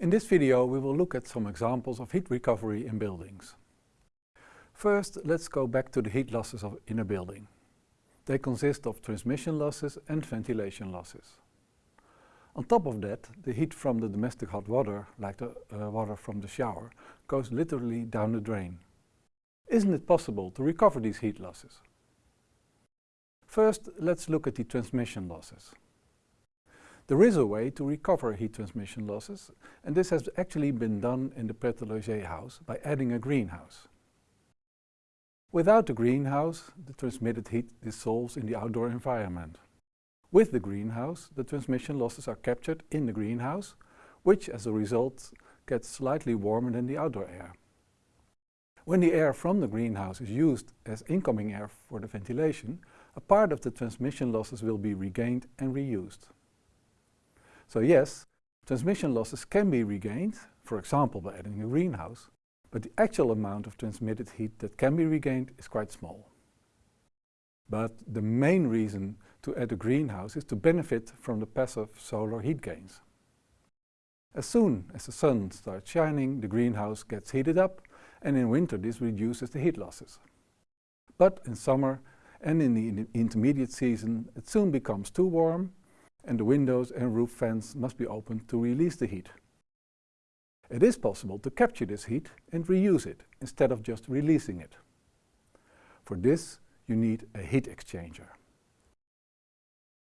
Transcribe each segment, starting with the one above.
In this video we will look at some examples of heat recovery in buildings. First, let's go back to the heat losses of, in a building. They consist of transmission losses and ventilation losses. On top of that, the heat from the domestic hot water, like the uh, water from the shower, goes literally down the drain. Isn't it possible to recover these heat losses? First, let's look at the transmission losses. There is a way to recover heat transmission losses, and this has actually been done in the Pret house by adding a greenhouse. Without the greenhouse, the transmitted heat dissolves in the outdoor environment. With the greenhouse, the transmission losses are captured in the greenhouse, which as a result gets slightly warmer than the outdoor air. When the air from the greenhouse is used as incoming air for the ventilation, a part of the transmission losses will be regained and reused. So yes, transmission losses can be regained, for example by adding a greenhouse, but the actual amount of transmitted heat that can be regained is quite small. But the main reason to add a greenhouse is to benefit from the passive solar heat gains. As soon as the sun starts shining, the greenhouse gets heated up and in winter this reduces the heat losses. But in summer and in the intermediate season it soon becomes too warm and the windows and roof fans must be opened to release the heat. It is possible to capture this heat and reuse it instead of just releasing it. For this you need a heat exchanger.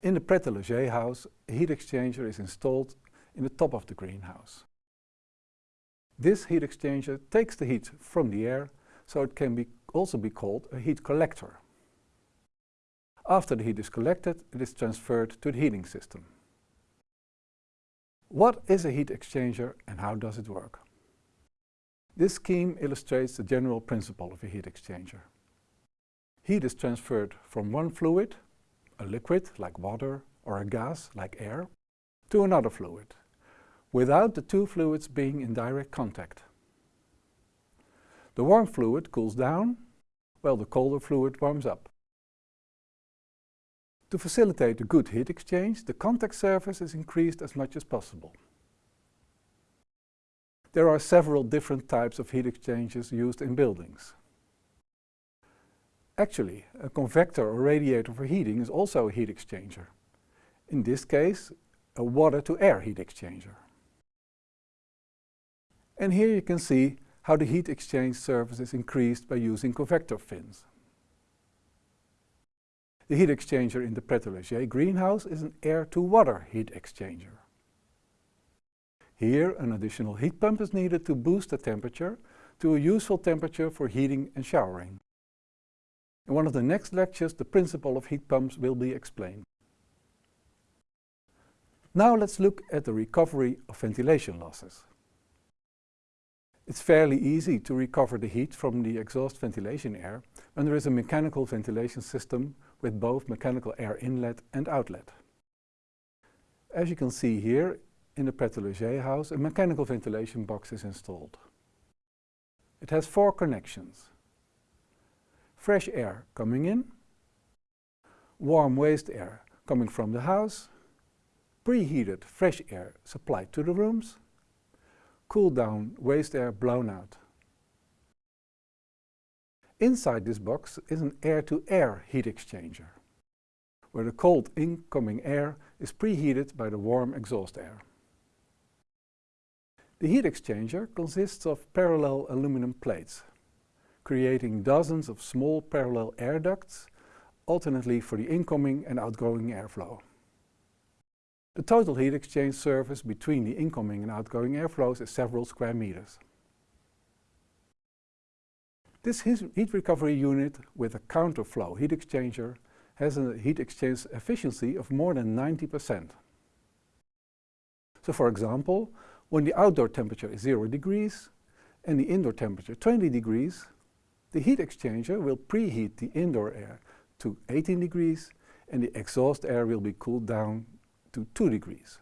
In the Pret house, a heat exchanger is installed in the top of the greenhouse. This heat exchanger takes the heat from the air, so it can be also be called a heat collector. After the heat is collected, it is transferred to the heating system. What is a heat exchanger and how does it work? This scheme illustrates the general principle of a heat exchanger. Heat is transferred from one fluid, a liquid like water or a gas like air, to another fluid, without the two fluids being in direct contact. The warm fluid cools down, while the colder fluid warms up. To facilitate a good heat exchange, the contact surface is increased as much as possible. There are several different types of heat exchangers used in buildings. Actually, a convector or radiator for heating is also a heat exchanger. In this case, a water-to-air heat exchanger. And here you can see how the heat exchange surface is increased by using convector fins. The heat exchanger in the Pret greenhouse is an air-to-water heat exchanger. Here an additional heat pump is needed to boost the temperature to a useful temperature for heating and showering. In one of the next lectures the principle of heat pumps will be explained. Now let's look at the recovery of ventilation losses. It's fairly easy to recover the heat from the exhaust ventilation air when there is a mechanical ventilation system with both mechanical air inlet and outlet. As you can see here, in the Pret house, a mechanical ventilation box is installed. It has four connections. Fresh air coming in, warm waste air coming from the house, preheated fresh air supplied to the rooms, cool down waste air blown out. Inside this box is an air-to-air -air heat exchanger, where the cold incoming air is preheated by the warm exhaust air. The heat exchanger consists of parallel aluminum plates, creating dozens of small parallel air ducts, alternately for the incoming and outgoing airflow. The total heat exchange surface between the incoming and outgoing airflows is several square meters. This heat recovery unit with a counterflow heat exchanger has a heat exchange efficiency of more than 90%. So for example, when the outdoor temperature is 0 degrees and the indoor temperature 20 degrees, the heat exchanger will preheat the indoor air to 18 degrees and the exhaust air will be cooled down to 2 degrees.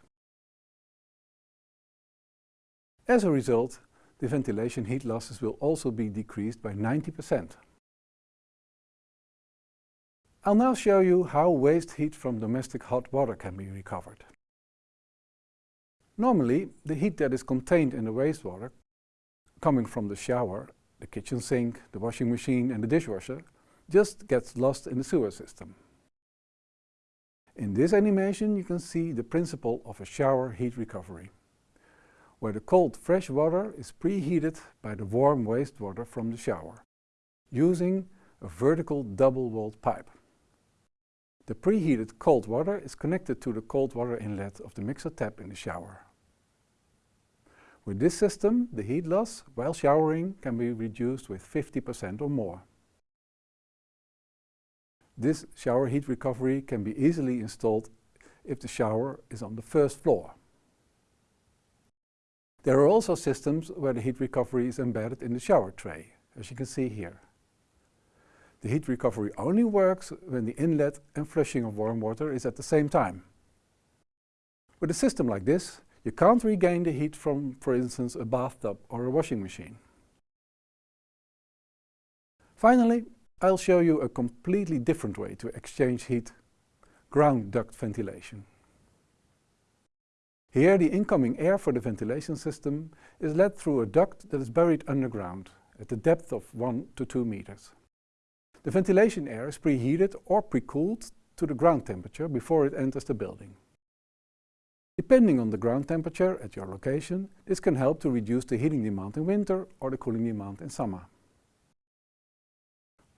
As a result, the ventilation heat losses will also be decreased by 90%. I'll now show you how waste heat from domestic hot water can be recovered. Normally, the heat that is contained in the wastewater, coming from the shower, the kitchen sink, the washing machine and the dishwasher, just gets lost in the sewer system. In this animation you can see the principle of a shower heat recovery, where the cold fresh water is preheated by the warm wastewater from the shower, using a vertical double-walled pipe. The preheated cold water is connected to the cold water inlet of the mixer tap in the shower. With this system, the heat loss while showering can be reduced with 50% or more. This shower heat recovery can be easily installed if the shower is on the first floor. There are also systems where the heat recovery is embedded in the shower tray, as you can see here. The heat recovery only works when the inlet and flushing of warm water is at the same time. With a system like this, you can't regain the heat from, for instance, a bathtub or a washing machine. Finally, I'll show you a completely different way to exchange heat, ground duct ventilation. Here the incoming air for the ventilation system is led through a duct that is buried underground at the depth of 1 to 2 meters. The ventilation air is preheated or pre-cooled to the ground temperature before it enters the building. Depending on the ground temperature at your location, this can help to reduce the heating demand in winter or the cooling demand in summer.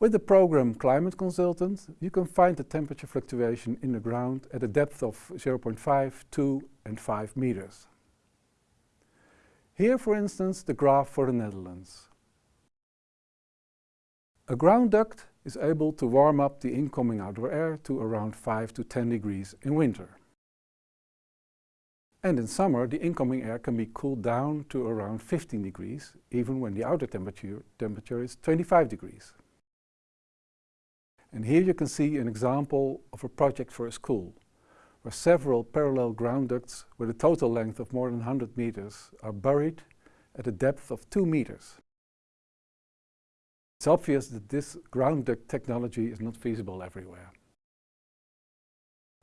With the program Climate Consultant, you can find the temperature fluctuation in the ground at a depth of 0.5, 2 and 5 meters. Here, for instance, the graph for the Netherlands. A ground duct is able to warm up the incoming outdoor air to around 5 to 10 degrees in winter. And in summer, the incoming air can be cooled down to around 15 degrees, even when the outer temperature, temperature is 25 degrees. And here you can see an example of a project for a school, where several parallel ground ducts with a total length of more than 100 meters are buried at a depth of 2 meters. It's obvious that this ground duct technology is not feasible everywhere.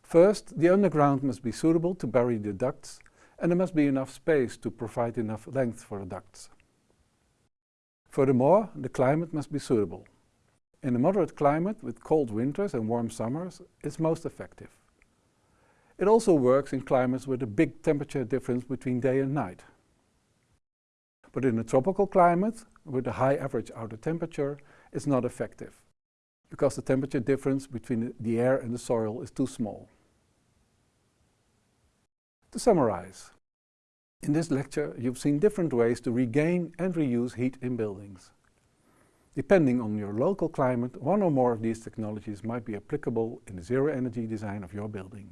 First, the underground must be suitable to bury the ducts and there must be enough space to provide enough length for the ducts. Furthermore, the climate must be suitable. In a moderate climate with cold winters and warm summers, it's most effective. It also works in climates with a big temperature difference between day and night. But in a tropical climate, with a high average outer temperature, it's not effective, because the temperature difference between the air and the soil is too small. To summarize, in this lecture you've seen different ways to regain and reuse heat in buildings. Depending on your local climate, one or more of these technologies might be applicable in the zero energy design of your building.